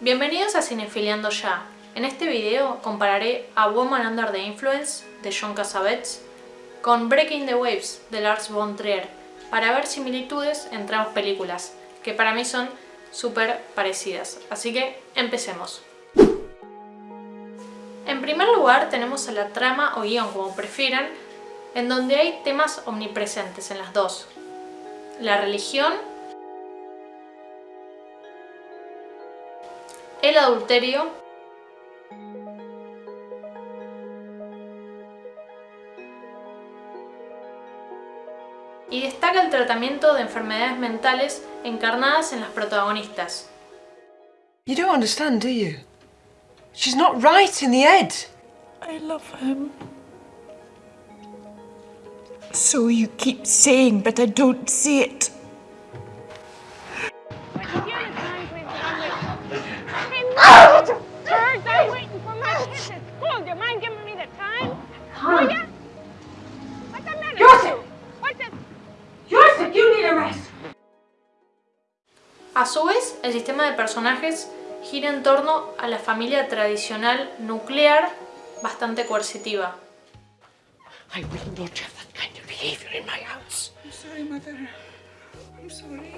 Bienvenidos a Cinefiliando Ya. En este video compararé a Woman Under the Influence de John Cassavetes con Breaking the Waves de Lars von Trier para ver similitudes entre ambas películas, que para mí son súper parecidas. Así que empecemos. En primer lugar tenemos a la trama o guion, como prefieran, en donde hay temas omnipresentes en las dos. La religión el adulterio, y destaca el tratamiento de enfermedades mentales encarnadas en las protagonistas. You don't understand, do you? She's not right in the head. I love him. So you keep saying, but I don't see it. A su vez, el sistema de personajes gira en torno a la familia tradicional nuclear bastante coercitiva. I will not have that kind of behavior in my house. I'm sorry, Mother. I'm sorry.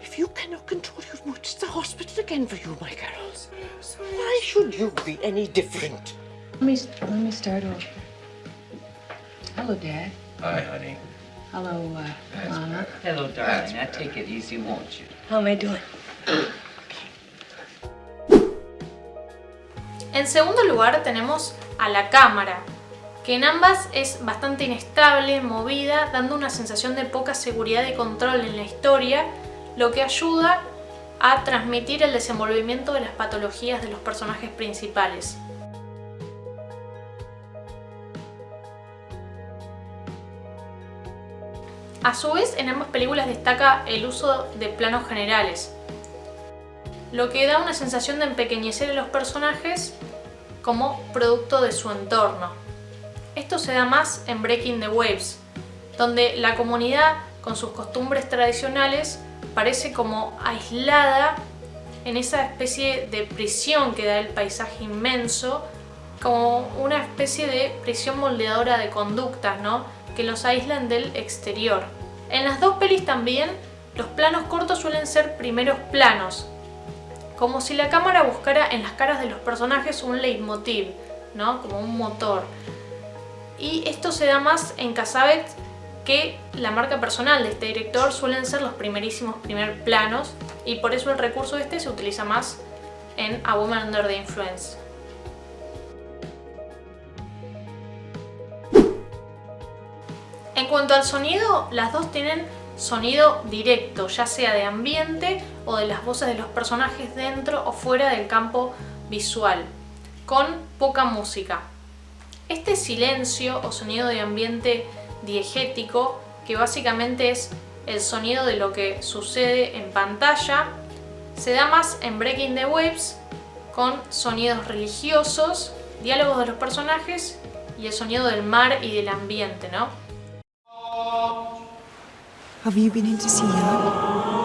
If you cannot control your mood, it's the hospital again for you, my girl. I'm sorry. Why should you be any different? Let me let me start over. Hello, Dad. Hi, honey. Hello, uh, Mama. Hello, darling. Now take it easy, won't you? How am I doing? En segundo lugar tenemos a la cámara, que en ambas es bastante inestable, movida, dando una sensación de poca seguridad y control en la historia, lo que ayuda a transmitir el desenvolvimiento de las patologías de los personajes principales. A su vez, en ambas películas destaca el uso de planos generales, lo que da una sensación de empequeñecer a los personajes como producto de su entorno. Esto se da más en Breaking the Waves, donde la comunidad con sus costumbres tradicionales parece como aislada en esa especie de prisión que da el paisaje inmenso, como una especie de prisión moldeadora de conductas, ¿no? Que los aíslan del exterior. En las dos pelis también, los planos cortos suelen ser primeros planos, como si la cámara buscara en las caras de los personajes un leitmotiv, ¿no? como un motor. Y esto se da más en Cassavetes que la marca personal de este director suelen ser los primerísimos primer planos y por eso el recurso este se utiliza más en A Woman Under the Influence. Cuanto al sonido, las dos tienen sonido directo, ya sea de ambiente o de las voces de los personajes dentro o fuera del campo visual, con poca música. Este silencio o sonido de ambiente diegético, que básicamente es el sonido de lo que sucede en pantalla, se da más en Breaking the Waves con sonidos religiosos, diálogos de los personajes y el sonido del mar y del ambiente, ¿no? Have you been in to see him?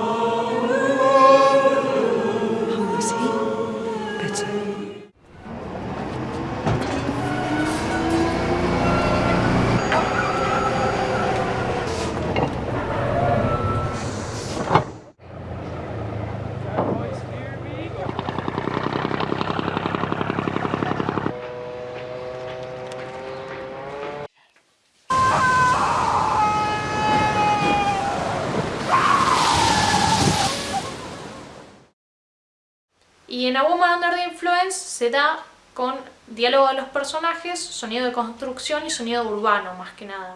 Y en A Woman Under the Influence se da con diálogo de los personajes, sonido de construcción y sonido urbano más que nada.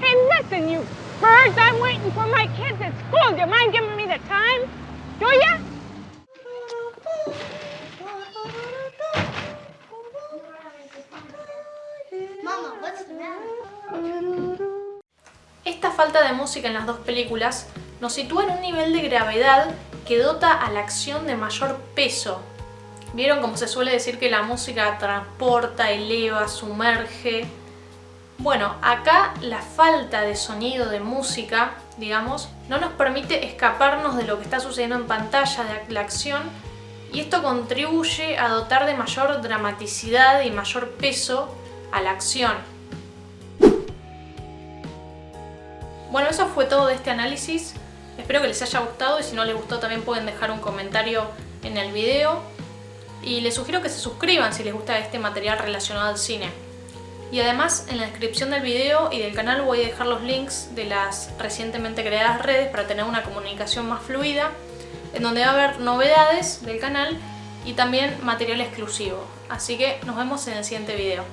Hey, listen, you birds, I'm waiting for my kids at school. Do you mind giving me the time? Do ya? Esta falta de música en las dos películas nos sitúa en un nivel de gravedad que dota a la acción de mayor peso. ¿Vieron cómo se suele decir que la música transporta, eleva, sumerge? Bueno, acá la falta de sonido de música, digamos, no nos permite escaparnos de lo que está sucediendo en pantalla, de la acción, y esto contribuye a dotar de mayor dramaticidad y mayor peso a la acción. Bueno, eso fue todo de este análisis. Espero que les haya gustado y si no les gustó también pueden dejar un comentario en el video. Y les sugiero que se suscriban si les gusta este material relacionado al cine. Y además en la descripción del video y del canal voy a dejar los links de las recientemente creadas redes para tener una comunicación más fluida en donde va a haber novedades del canal y también material exclusivo. Así que nos vemos en el siguiente video.